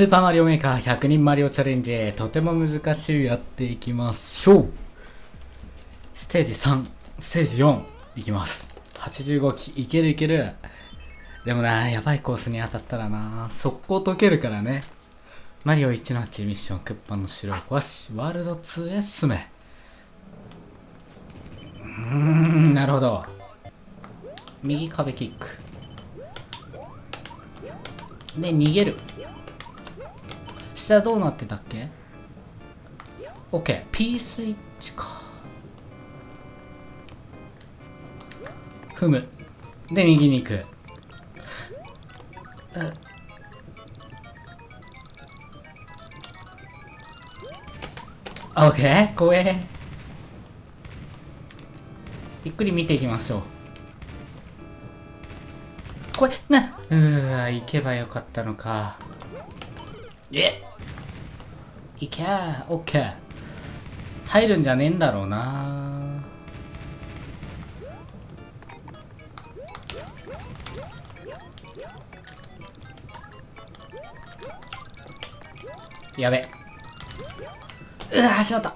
スーパーマリオメーカー100人マリオチャレンジとても難しいやっていきましょう。ステージ3ステージ4いきます。85機いけるいける。でもなやばいコースに当たったらな。速攻解けるからね。マリオ1の8ミッションクッパの城を壊しワールド2へ進め。うんなるほど。右壁キック。で逃げる。下どうなってたっけ ?OK。P スイッチか。踏む。で、右に行く。OK? 怖え。ゆっくり見ていきましょう。これ、な、うーわ、行けばよかったのか。えいけー、オッケー。入るんじゃねえんだろうなやべ。うわしまった。ん？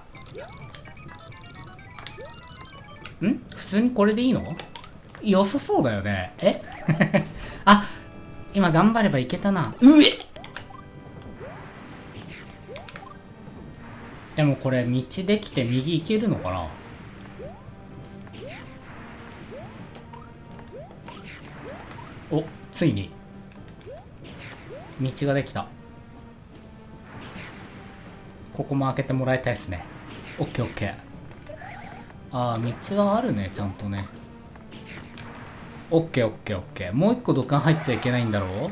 普通にこれでいいの？良さそうだよね。え？あ、今頑張ればいけたな。うえでもこれ道できて右行けるのかな？おついに。道ができた。ここも開けてもらいたいですね。オッケーオッケー。ああ道はあるねちゃんとね。オッケーオッケーオッケー。もう一個土管入っちゃいけないんだろう？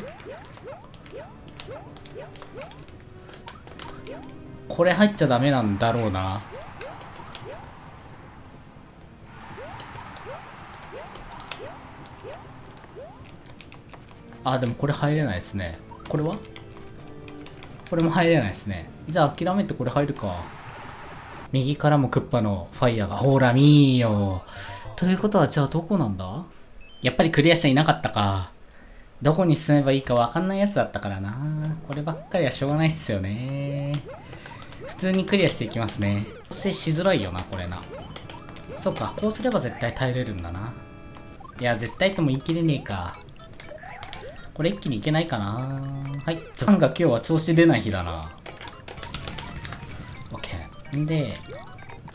これ入っちゃダメなんだろうな。あでもこれ入れないですね。これは？これも入れないですね。じゃあ諦めてこれ入るか。右からもクッパのファイヤーが。ほら見ーよ。ということはじゃあどこなんだ？やっぱりクリアしていなかったか。どこに進めばいいかわかんないやつだったからな。こればっかりはしょうがないっすよね。普通にクリアしていきますね。構成しづらいよな、これな。そっか、こうすれば絶対耐えれるんだな。いや、絶対とも言い切れねえか。これ一気にいけないかなはい。なんか今日は調子出ない日だな。OK。んで、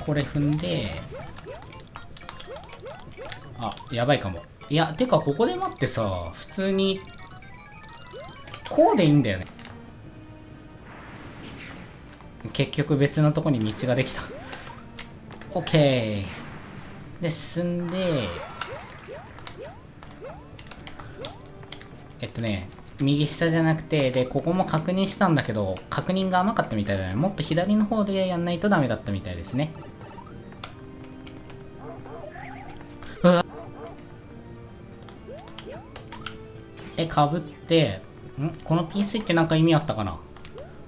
これ踏んで、あ、やばいかも。いや、てかここで待ってさ、普通に、こうでいいんだよね。結局別のとこに道ができた。OK で進んでえっとね右下じゃなくてでここも確認したんだけど確認が甘かったみたいだね。もっと左の方でやんないとダメだったみたいですね。うわえかぶってん？この P スイッチなんか意味あったかな？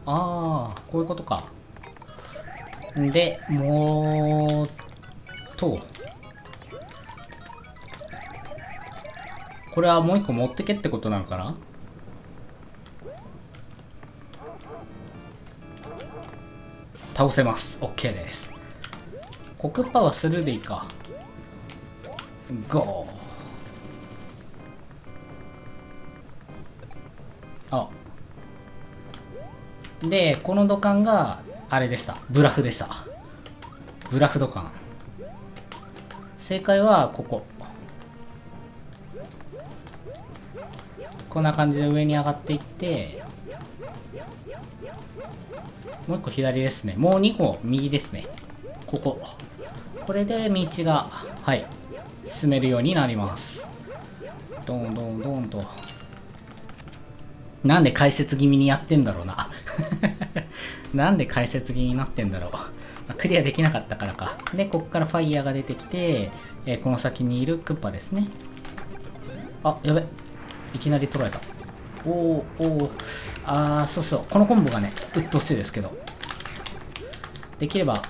ああ、こういうことか。で、もう、と、これはもう一個持ってけってことなのかな？倒せます。OK です。コクパはスルーでいいか。ゴー。あ、で、この土管が、あれでした。ブラフでした。ブラフ土管。正解は、ここ。こんな感じで上に上がっていって、もう一個左ですね。もう2個右ですね。ここ。これで道が、はい、進めるようになります。ドンドンドンと。なんで解説気味にやってんだろうな。なんで解説気になってんだろう。クリアできなかったからか。で、こっからファイヤーが出てきて、えー、この先にいるクッパですね。あ、やべ。いきなり取られた。おーおおあー、そうそう。このコンボがね、鬱陶しいですけど。できれば、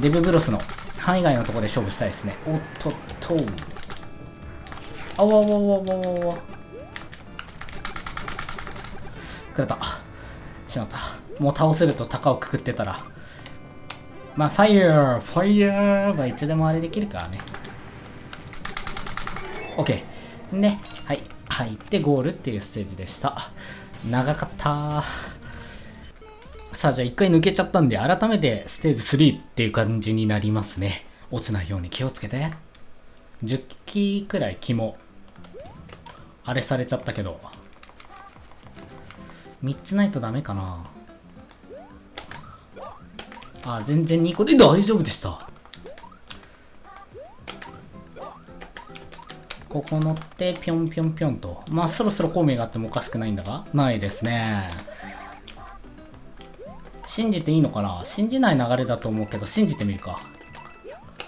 デブブロスの範囲外のところで勝負したいですね。おっとっと。あわわわわわわ。くれた。しまった。もう倒せると鷹をくくってたら。まあ、ファイヤーファイヤーはいつでもあれできるからね。OK。で、はい。入ってゴールっていうステージでした。長かったさあ、じゃあ一回抜けちゃったんで、改めてステージ3っていう感じになりますね。落ちないように気をつけて。10機くらい気も、あれされちゃったけど。3つないとダメかなあ、全然2個で大丈夫でした。ここ乗って、ぴょんぴょんぴょんと。まあ、そろそろ孔明があってもおかしくないんだがないですね。信じていいのかな？信じない流れだと思うけど、信じてみるか。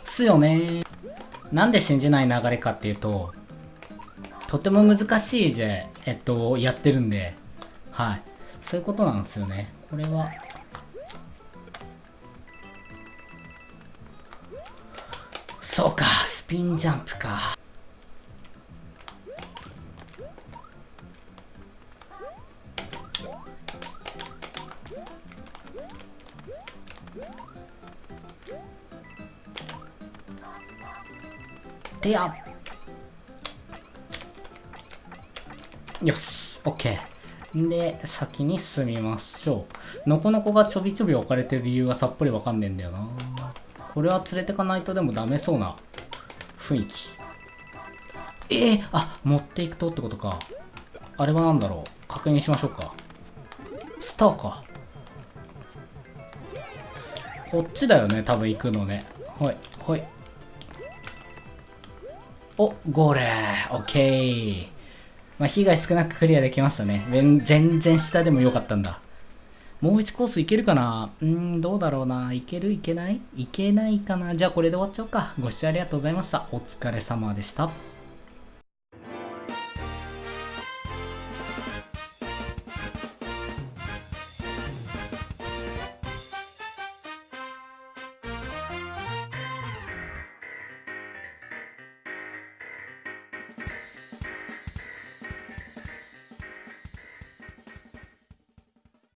すよねなんで信じない流れかっていうと、とても難しいで、えっと、やってるんで、はい。そういうことなんですよね。これは。そうか、スピンジャンプか。てやよし、OK。で、先に進みましょう。のこのこがちょびちょび置かれてる理由がさっぱりわかんねえんだよな。これは連れてかないとでもダメそうな雰囲気。えー、あ、持っていくとってことか。あれは何だろう確認しましょうか。スターか。こっちだよね、多分行くのね。はい、はい。お、ゴールオッケーまあ、被害少なくクリアできましたね。全然下でも良かったんだ。もう1コースいけるかな？うん、どうだろうな。いけるいけない？いけないかな？じゃあこれで終わっちゃおうか。ご視聴ありがとうございました。お疲れ様でした。